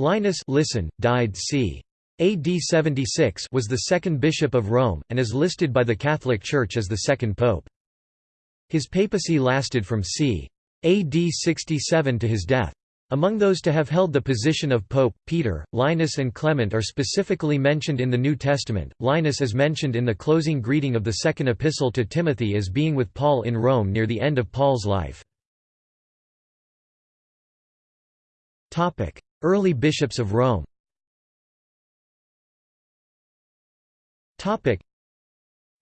Linus listen, died c. AD 76 was the second bishop of Rome, and is listed by the Catholic Church as the second pope. His papacy lasted from c. AD 67 to his death. Among those to have held the position of pope, Peter, Linus and Clement are specifically mentioned in the New Testament. Linus is mentioned in the closing greeting of the second epistle to Timothy as being with Paul in Rome near the end of Paul's life. Early bishops of Rome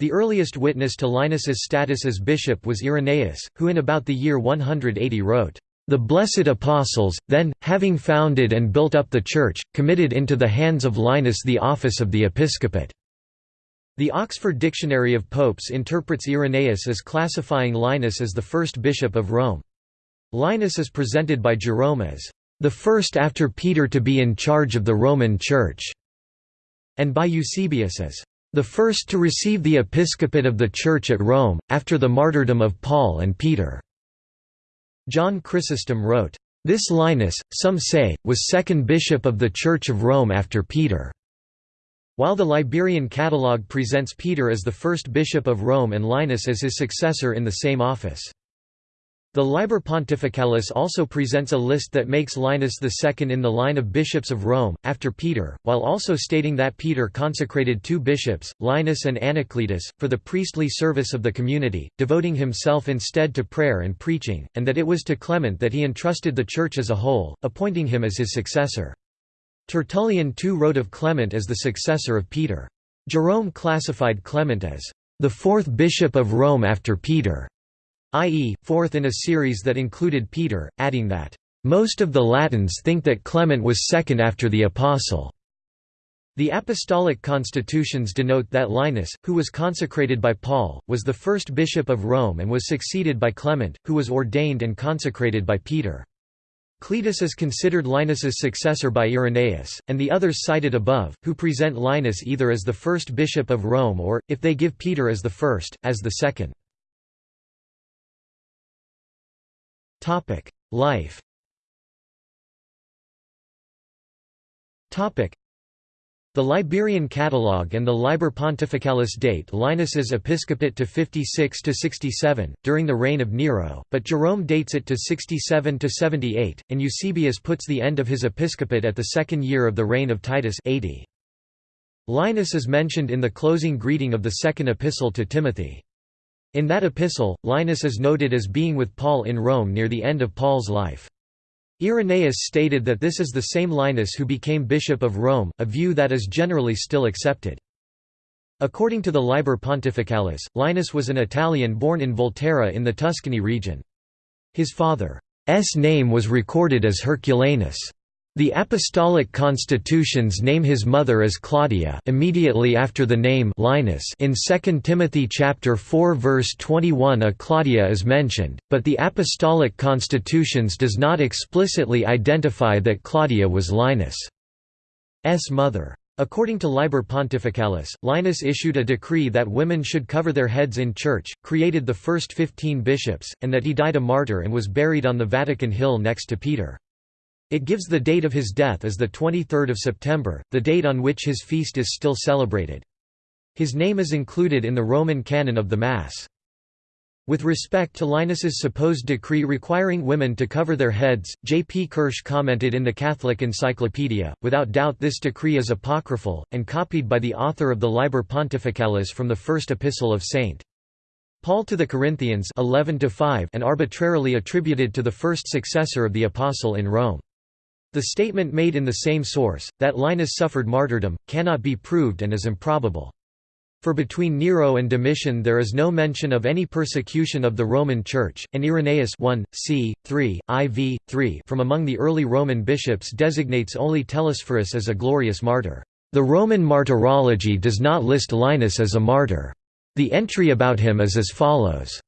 The earliest witness to Linus's status as bishop was Irenaeus, who in about the year 180 wrote, "...the blessed apostles, then, having founded and built up the Church, committed into the hands of Linus the office of the episcopate." The Oxford Dictionary of Popes interprets Irenaeus as classifying Linus as the first bishop of Rome. Linus is presented by Jerome as, "...the first after Peter to be in charge of the Roman Church", and by Eusebius as, the first to receive the episcopate of the Church at Rome, after the martyrdom of Paul and Peter." John Chrysostom wrote, "...this Linus, some say, was second bishop of the Church of Rome after Peter." While the Liberian Catalogue presents Peter as the first bishop of Rome and Linus as his successor in the same office. The Liber Pontificalis also presents a list that makes Linus II in the line of bishops of Rome, after Peter, while also stating that Peter consecrated two bishops, Linus and Anacletus, for the priestly service of the community, devoting himself instead to prayer and preaching, and that it was to Clement that he entrusted the Church as a whole, appointing him as his successor. Tertullian too wrote of Clement as the successor of Peter. Jerome classified Clement as the fourth bishop of Rome after Peter i.e., fourth in a series that included Peter, adding that, "...most of the Latins think that Clement was second after the Apostle." The apostolic constitutions denote that Linus, who was consecrated by Paul, was the first bishop of Rome and was succeeded by Clement, who was ordained and consecrated by Peter. Cletus is considered Linus's successor by Irenaeus, and the others cited above, who present Linus either as the first bishop of Rome or, if they give Peter as the first, as the second. Topic: Life. Topic: The Liberian Catalogue and the Liber Pontificalis date Linus's episcopate to 56 to 67 during the reign of Nero, but Jerome dates it to 67 to 78, and Eusebius puts the end of his episcopate at the second year of the reign of Titus 80. Linus is mentioned in the closing greeting of the second epistle to Timothy. In that epistle, Linus is noted as being with Paul in Rome near the end of Paul's life. Irenaeus stated that this is the same Linus who became bishop of Rome, a view that is generally still accepted. According to the Liber Pontificalis, Linus was an Italian born in Volterra in the Tuscany region. His father's name was recorded as Herculanus. The apostolic constitutions name his mother as Claudia immediately after the name Linus in 2 Timothy chapter 4 verse 21 a Claudia is mentioned, but the apostolic constitutions does not explicitly identify that Claudia was Linus' mother. According to Liber Pontificalis, Linus issued a decree that women should cover their heads in church, created the first fifteen bishops, and that he died a martyr and was buried on the Vatican Hill next to Peter. It gives the date of his death as 23 September, the date on which his feast is still celebrated. His name is included in the Roman canon of the Mass. With respect to Linus's supposed decree requiring women to cover their heads, J. P. Kirsch commented in the Catholic Encyclopedia, without doubt this decree is apocryphal, and copied by the author of the Liber Pontificalis from the first epistle of St. Paul to the Corinthians 11 and arbitrarily attributed to the first successor of the apostle in Rome. The statement made in the same source, that Linus suffered martyrdom, cannot be proved and is improbable. For between Nero and Domitian there is no mention of any persecution of the Roman Church, and Irenaeus 1, c. 3, iv. 3 from among the early Roman bishops designates only Telesphorus as a glorious martyr. The Roman martyrology does not list Linus as a martyr. The entry about him is as follows.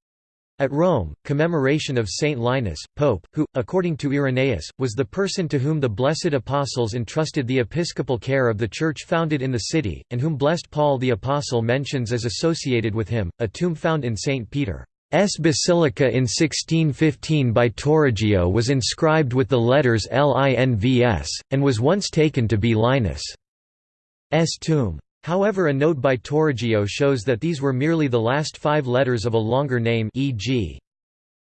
At Rome, commemoration of Saint Linus, Pope, who, according to Irenaeus, was the person to whom the blessed apostles entrusted the episcopal care of the church founded in the city, and whom blessed Paul the Apostle mentions as associated with him, a tomb found in St. Peter's basilica in 1615 by Torrigio was inscribed with the letters Linvs, and was once taken to be Linus' tomb. However a note by Torrigio shows that these were merely the last five letters of a longer name e.g.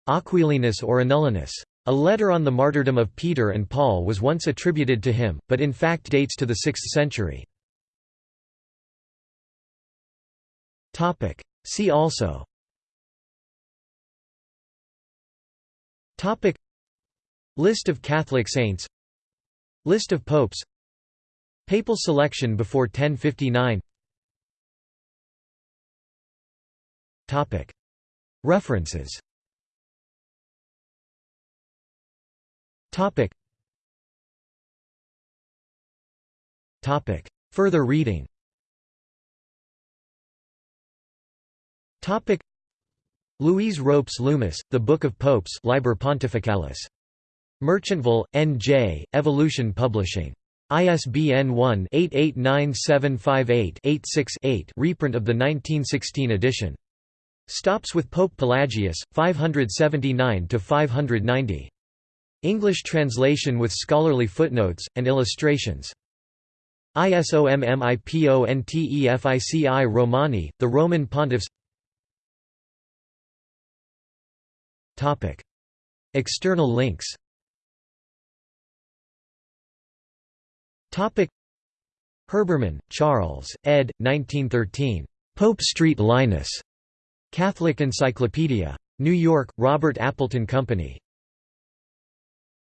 Aquilinus or Annullinus. A letter on the martyrdom of Peter and Paul was once attributed to him, but in fact dates to the 6th century. See also List of Catholic saints List of popes Papal selection before 1059 References Further reading Louise Ropes Loomis, The Book of Popes Liber Pontificalis. Merchantville, N.J., Evolution Publishing. ISBN 1-889758-86-8 reprint of the 1916 edition. Stops with Pope Pelagius, 579–590. English translation with scholarly footnotes, and illustrations. ISOMMIPONTEFICI Romani, the Roman Pontiffs External links Herbermann, Charles, ed. 1913. Pope Street Linus. Catholic Encyclopedia. New York, Robert Appleton Company.